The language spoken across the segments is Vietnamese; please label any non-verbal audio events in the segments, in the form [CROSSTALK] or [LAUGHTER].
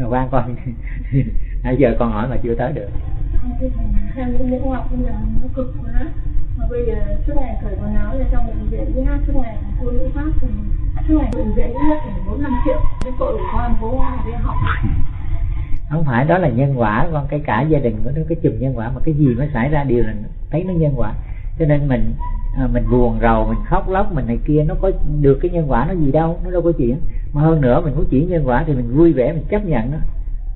quan con [LAUGHS] nãy giờ con hỏi mà chưa tới được. Theo những những học bây giờ nó cực quá. Mà bây giờ suốt ngày cởi quần áo ra trong bệnh viện hát suốt ngày cô nữ pháp thì suốt ngày bệnh viện hết phải bốn năm triệu. Cái tội của con bố đi học. [LAUGHS] Không phải đó là nhân quả con cái cả gia đình của nó cái chùm nhân quả mà cái gì nó xảy ra đều là thấy nó nhân quả cho nên mình à, mình buồn rầu mình khóc lóc mình này kia nó có được cái nhân quả nó gì đâu nó đâu có chuyện. Mà hơn nữa mình muốn chuyển nhân quả thì mình vui vẻ mình chấp nhận nó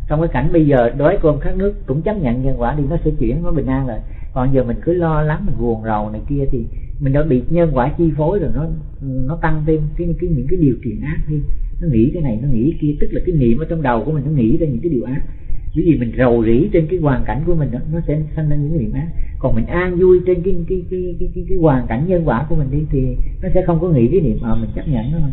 trong cái cảnh bây giờ đói cơm khát nước cũng chấp nhận nhân quả đi nó sẽ chuyển nó bình an rồi còn giờ mình cứ lo lắng mình buồn rầu này kia thì mình đã bị nhân quả chi phối rồi nó nó tăng thêm cái cái những cái điều kiện ác đi. Nó nghĩ cái này nó nghĩ cái kia tức là cái niệm ở trong đầu của mình nó nghĩ ra những cái điều ác bởi vì mình rầu rĩ trên cái hoàn cảnh của mình đó, nó sẽ sanh ra những cái niệm ác. Còn mình an vui trên cái cái cái cái cái, cái hoàn cảnh nhân quả của mình đi thì nó sẽ không có nghĩ cái niệm mà mình chấp nhận nó. Thôi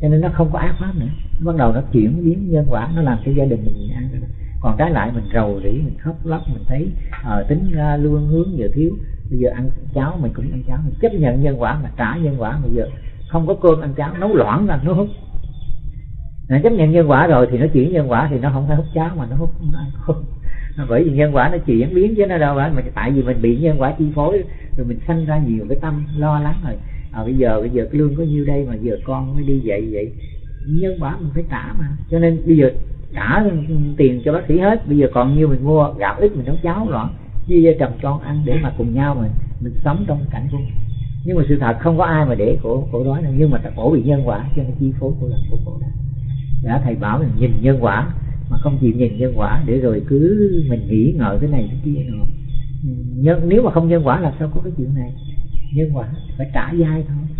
cho nên nó không có ác pháp nữa. Nó bắt đầu nó chuyển biến nhân quả nó làm cho gia đình mình an rồi còn trái lại mình rầu rĩ mình khóc lóc mình thấy ờ tính ra luôn hướng giờ thiếu. Bây giờ ăn cháo mình cũng ăn cháo mình chấp nhận nhân quả mà trả nhân quả. Bây giờ không có cơm ăn cháo nấu loãng ra nó hút nó chấp nhận nhân quả rồi thì nó chuyển nhân quả thì nó không phải hút cháo mà nó hút nó bởi vì nhân quả nó chuyển biến chứ nó đâu phải mà tại vì mình bị nhân quả chi phối rồi mình sanh ra nhiều cái tâm lo lắng rồi. À, bây giờ bây giờ cái lương có nhiêu đây mà giờ con mới đi vậy vậy? Nhân quả mình phải trả mà. Cho nên bây giờ trả tiền cho bác sĩ hết bây giờ còn nhiêu mình mua gạo ít mình nấu cháo loạn chia cho chồng con ăn để mà cùng nhau mình mình sống trong cảnh của mình. Nhưng mà sự thật không có ai mà để khổ khổ đói đâu nhưng mà khổ bị nhân quả cho nên chi phối của lần của khổ đó đã thầy bảo mình nhìn nhân quả mà không chịu nhìn nhân quả để rồi cứ mình nghĩ ngợi cái này cái kia nữa. Nhân nếu mà không nhân quả là sao có cái chuyện này? Nhân quả phải trả dai thôi.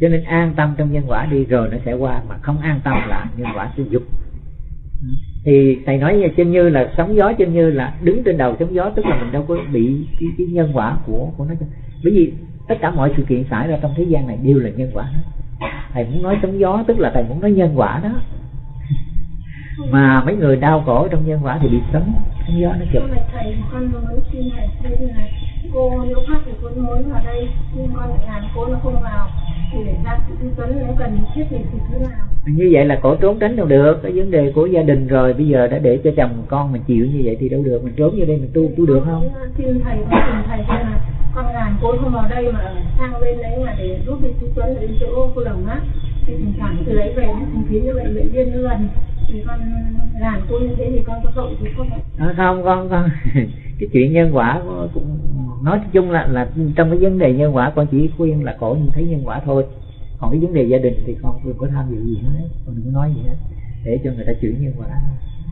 Cho nên an tâm trong nhân quả đi rồi nó sẽ qua mà không an tâm là nhân quả sẽ dục. Thì thầy nói như chân như là sóng gió chân như là đứng trên đầu sóng gió tức là mình đâu có bị cái, cái nhân quả của của nó. Bởi vì tất cả mọi sự kiện xảy ra trong thế gian này đều là nhân quả hết thầy muốn nói sóng gió tức là thầy muốn nói nhân quả đó. Mà mấy người đau khổ trong nhân quả thì bị sóng sóng gió nó chụp thầy con nói xin thầy xin này. Cô nếu khác thì cô muốn vào đây nhưng con lại làm cô nó không vào. Thì để ra tư vấn nếu cần thiết thì thế nào như vậy là cổ trốn tránh đâu được cái vấn đề của gia đình rồi bây giờ đã để cho chồng con mình chịu như vậy thì đâu được mình trốn vô đây mình tu tu được không? Xin thầy con thầy là con làm cô không vào đây mà sang bên đấy mà để giúp đi chú tuấn đến chỗ cô đồng á. Thì thỉnh thoảng từ lấy về, thỉnh khiến như bệnh viện viên nó gần thì con làm cô như thế thì con có tội chứ không ạ không, con con, [LAUGHS] cái chuyện nhân quả cũng nói chung là là trong cái vấn đề nhân quả, con chỉ khuyên là cổ nhìn thấy nhân quả thôi. Còn cái vấn đề gia đình thì con đừng có tham dự gì hết, con đừng có nói gì hết, để cho người ta chuyển nhân quả.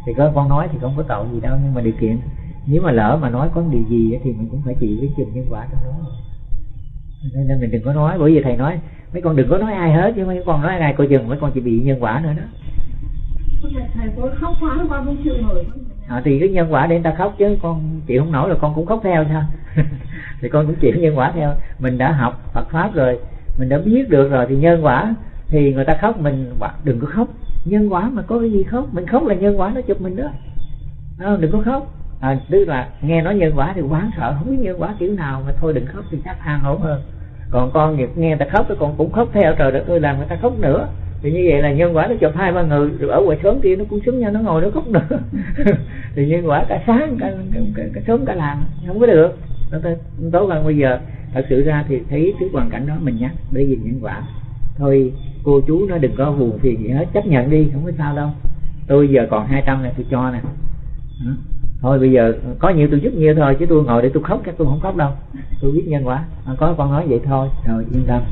Thì có con nói thì không có tội gì đâu, nhưng mà điều kiện nếu mà lỡ mà nói có điều gì thì mình cũng phải chịu cái chùm nhân quả trong đó. Nên mình đừng có nói bởi vì thầy nói mấy con đừng có nói ai hết chứ mấy con nói ai coi chừng mấy con chỉ bị nhân quả nữa đó. Thầy có khóc quá con không chịu nổi à, thì cái nhân quả để người ta khóc chứ con chịu không nổi là con cũng khóc theo sao [LAUGHS] thì con cũng chịu nhân quả theo. Mình đã học Phật pháp rồi mình đã biết được rồi thì nhân quả thì người ta khóc mình đừng có khóc. Nhân quả mà có cái gì khóc? Mình khóc là nhân quả nó chụp mình đó. À, đừng có khóc à, tức là nghe nói nhân quả thì quán sợ không biết nhân quả kiểu nào mà thôi đừng khóc thì chắc an ổn hơn còn con nghiệp nghe người ta khóc thì con cũng khóc theo trời đất ơi làm người ta khóc nữa. Thì như vậy là nhân quả nó chụp hai ba người rồi ở ngoài sớm kia nó cũng xúm nhau nó ngồi nó khóc nữa. [LAUGHS] Thì nhân quả cả sáng cả, cả, cả, cả sớm cả làng không có được. Nó tốt bây giờ. Thật sự ra thì thấy cái hoàn cảnh đó mình nhắc để vì nhân quả. Thôi cô chú nó đừng có buồn phiền gì hết chấp nhận đi không có sao đâu. Tôi giờ còn 200 này tôi cho nè thôi bây giờ có nhiều tôi giúp nhiều thôi chứ tôi ngồi để tôi khóc chắc tôi không khóc đâu. Tôi biết nhân quả. À, có con nói vậy thôi. Rồi yên tâm.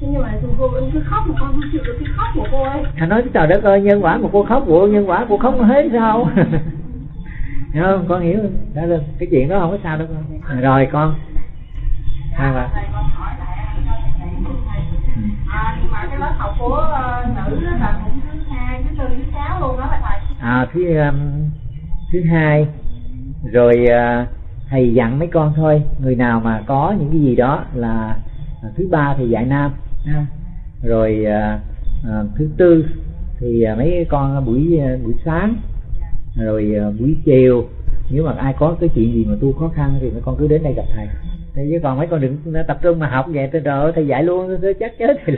Nhưng mà cô vẫn cứ khóc mà con không chịu được cái khóc của cô ấy. Thà nói trời đất ơi nhân quả mà cô khóc của nhân quả cô khóc hết sao? [LAUGHS] Hiểu không? Con hiểu. Đó là cái chuyện đó không có sao đâu con. Rồi con. Hai bà lớp học của uh, nữ là cũng thứ hai thứ tư thứ sáu luôn đó là thầy. À thứ um, thứ hai. Rồi uh, thầy dặn mấy con thôi người nào mà có những cái gì đó là uh, thứ ba thì dạy nam ha. rồi uh, uh, thứ tư thì uh, mấy con buổi uh, buổi sáng. Rồi uh, buổi chiều nếu mà ai có cái chuyện gì mà tu khó khăn thì mấy con cứ đến đây gặp thầy thì chứ còn mấy con đừng tập trung mà học vậy trời ơi thầy dạy luôn tôi chắc chết thì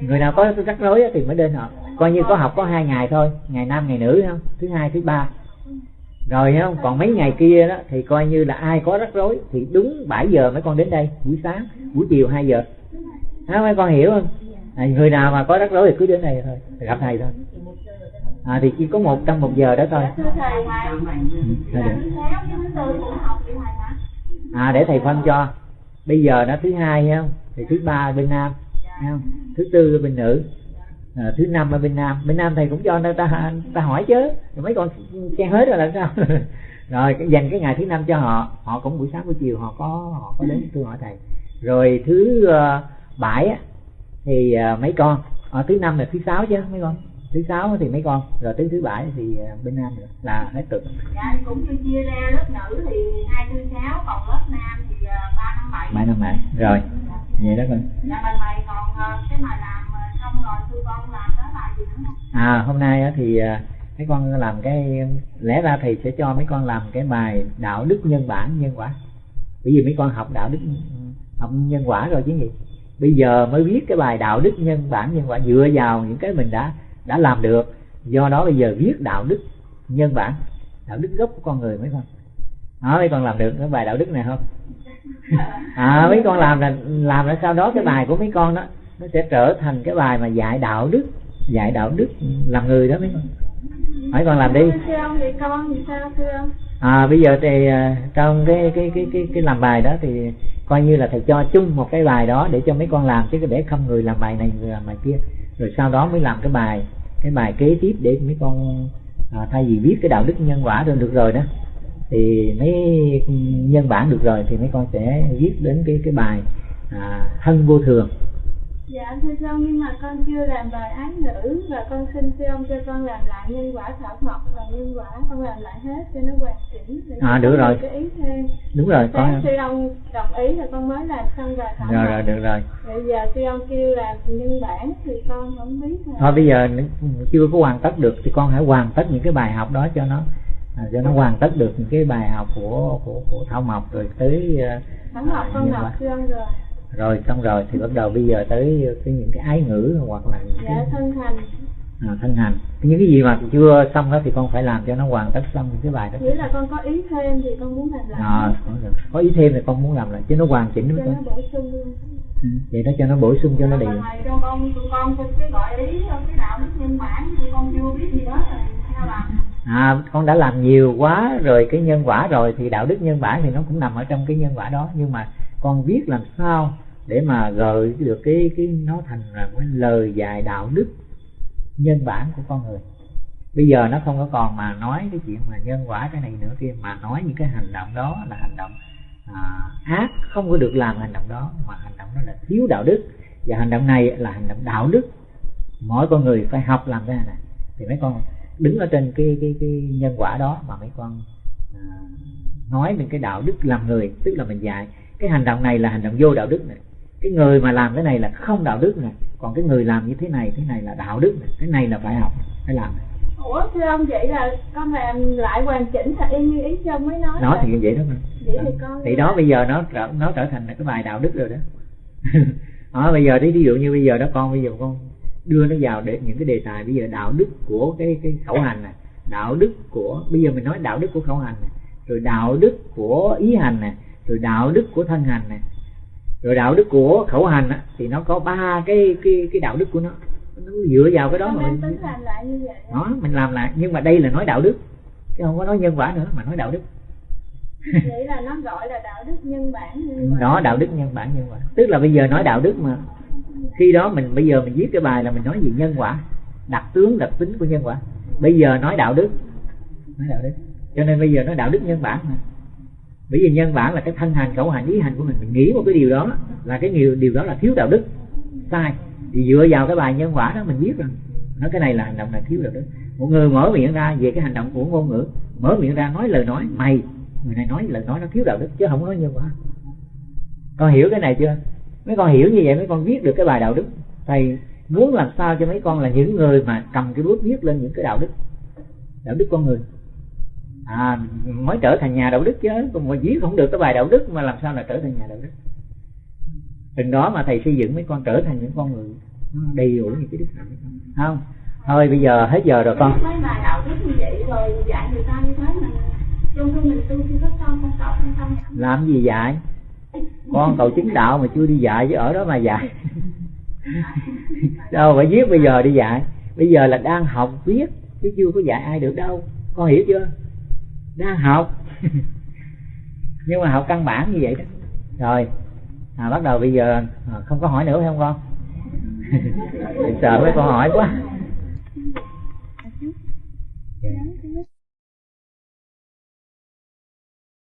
người nào có rắc rối thì mới đến học coi như có học có hai ngày thôi ngày nam ngày nữ không thứ hai thứ ba rồi không còn mấy ngày kia đó thì coi như là ai có rắc rối thì đúng 7 giờ mấy con đến đây buổi sáng buổi chiều 2 giờ đó, mấy con hiểu không à, người nào mà có rắc rối thì cứ đến đây thôi gặp thầy thôi à, thì chỉ có một trong một giờ đó thôi ừ, à để thầy phân cho. Bây giờ nó thứ hai không? Thì thứ ba bên nam không? Thứ tư bên nữ à, thứ năm ở bên nam. Bên nam thầy cũng cho người ta ta hỏi chứ. Rồi mấy con che hết rồi là sao? [LAUGHS] Rồi dành cái ngày thứ năm cho họ. Họ cũng buổi sáng buổi chiều họ có họ có đến. Tôi hỏi thầy. Rồi thứ uh, bảy thì uh, mấy con? Ở thứ năm là thứ sáu chứ mấy con? Thứ sáu thì mấy con rồi tới thứ bảy thì uh, bên nam nữa là hết tuần. Dạ cũng như chia ra lớp nữ thì hai thứ sáu còn lớp nam thì ba năm bảy. Ba năm bảy. Rồi vậy đó con dạ bài này còn cái mà làm xong rồi tụi con làm đó là gì nữa không? À hôm nay thì mấy con làm cái lẽ ra thầy sẽ cho mấy con làm cái bài đạo đức nhân bản nhân quả. Bởi vì mấy con học đạo đức học nhân quả rồi chứ gì. Bây giờ mới viết cái bài đạo đức nhân bản nhân quả dựa vào những cái mình đã đã làm được. Do đó bây giờ viết đạo đức nhân bản đạo đức gốc của con người mấy con đó mấy con làm được cái bài đạo đức này không? [LAUGHS] À mấy con làm là làm là sau đó cái bài của mấy con đó nó sẽ trở thành cái bài mà dạy đạo đức dạy đạo đức làm người đó mấy con. Hỏi con làm đi. À bây giờ thì trong cái cái cái cái cái làm bài đó thì coi như là thầy cho chung một cái bài đó để cho mấy con làm chứ để không người làm bài này người làm bài kia rồi sau đó mới làm cái bài cái bài kế tiếp để mấy con à, thay vì viết cái đạo đức nhân quả rồi được rồi đó thì mấy nhân bản được rồi thì mấy con sẽ viết đến cái cái bài à, thân vô thường. Dạ thưa ông nhưng mà con chưa làm bài án ngữ và con xin thưa ông cho con làm lại nhân quả thảo mộc và nhân quả con làm lại hết cho nó hoàn chỉnh. À được rồi. Cái ý thêm. Đúng rồi con. Thưa ông đồng ý là con mới làm xong bài thảo Rồi rồi được rồi. Bây giờ thưa ông kêu làm nhân bản thì con không biết. Thôi bây giờ chưa có hoàn tất được thì con hãy hoàn tất những cái bài học đó cho nó à, cho nó hoàn tất được những cái bài học của của của thảo mộc rồi tới uh, thảo mộc con học thưa ông rồi rồi xong rồi thì bắt đầu bây giờ tới cái những cái ái ngữ hoặc là những dạ, cái thân hành à, thân hành những cái gì mà chưa xong đó thì con phải làm cho nó hoàn tất xong cái bài đó. Nghĩa là con có ý thêm thì con muốn làm lại. À, có ý thêm thì con muốn làm lại chứ nó hoàn chỉnh cho nó bổ sung ừ, vậy đó cho nó bổ sung cho nó đều con con con cái gọi ý cái đạo đức nhân bản thì con chưa biết gì đó rồi. Sao làm? À con đã làm nhiều quá rồi cái nhân quả rồi thì đạo đức nhân bản thì nó cũng nằm ở trong cái nhân quả đó. Nhưng mà con viết làm sao để mà gợi được cái cái nó thành là cái lời dạy đạo đức nhân bản của con người. Bây giờ nó không có còn mà nói cái chuyện mà nhân quả cái này nữa kia mà nói những cái hành động đó là hành động à, ác không có được làm hành động đó mà hành động đó là thiếu đạo đức. Và hành động này là hành động đạo đức. Mỗi con người phải học làm cái này. Thì mấy con đứng ở trên cái cái cái nhân quả đó mà mấy con à, nói mình cái đạo đức làm người tức là mình dạy. Cái hành động này là hành động vô đạo đức này cái người mà làm cái này là không đạo đức này. Còn cái người làm như thế này thế này là đạo đức này. Cái này là phải học phải làm này. Ủa thưa ông vậy là con làm lại hoàn chỉnh thật y như ý cho mới nói Nói thì vậy đó mà. Vậy thì con Thì đó bây giờ nó trở, nó trở thành là cái bài đạo đức rồi đó. [LAUGHS] Đó bây giờ ví dụ như bây giờ đó con bây giờ con đưa nó vào để những cái đề tài bây giờ đạo đức của cái cái khẩu hành này. Đạo đức của bây giờ mình nói đạo đức của khẩu hành này. Rồi đạo đức của ý hành này. Rồi đạo đức của thân hành này rồi đạo đức của khẩu hành á, thì nó có ba cái cái cái đạo đức của nó. Nó dựa vào cái đó mà mình tính làm lại như vậy? Đó mình làm lại. Nhưng mà đây là nói đạo đức chứ không có nói nhân quả nữa mà nói đạo đức. [LAUGHS] Vậy là nó gọi là đạo đức nhân bản nhân đó đạo đức nhân bản nhân quả. Tức là bây giờ nói đạo đức mà khi đó mình bây giờ mình viết cái bài là mình nói gì nhân quả đặc tướng đặc tính của nhân quả. Bây giờ nói đạo đức nói đạo đức. Cho nên bây giờ nói đạo đức nhân bản mà bởi vì nhân bản là cái thân hành khẩu hành, ý hành của mình. Mình nghĩ một cái điều đó là cái điều điều đó là thiếu đạo đức. Sai. Thì dựa vào cái bài nhân quả đó mình biết rằng, nói cái này là hành động là thiếu đạo đức. Một người mở miệng ra về cái hành động của ngôn ngữ, mở miệng ra nói lời nói, mày, người này nói lời nói nó thiếu đạo đức chứ không có nói nhân quả. Con hiểu cái này chưa? Mấy con hiểu như vậy, mấy con viết được cái bài đạo đức. Thầy muốn làm sao cho mấy con là những người mà cầm cái bút viết lên những cái đạo đức. Đạo đức con người à mới trở thành nhà đạo đức chứ còn mà viết không được cái bài đạo đức mà làm sao là trở thành nhà đạo đức? Từng đó mà thầy xây dựng mấy con trở thành những con người đầy đủ những cái đức hạnh không? Thôi bây giờ hết giờ rồi con. Mấy bài đạo đức như vậy rồi dạy người ta như thế mình trong khi mình tu chưa có xong con cậu không tâm. Làm gì dạy? Con cầu chứng đạo mà chưa đi dạy chứ ở đó mà dạy. [LAUGHS] Đâu phải viết bây giờ đi dạy. Bây giờ là đang học viết chứ chưa có dạy ai được đâu. Con hiểu chưa đang học. [LAUGHS] Nhưng mà học căn bản như vậy đó. Rồi à, bắt đầu bây giờ à, không có hỏi nữa phải không con? [LAUGHS] Sợ mấy con hỏi quá. Dạ.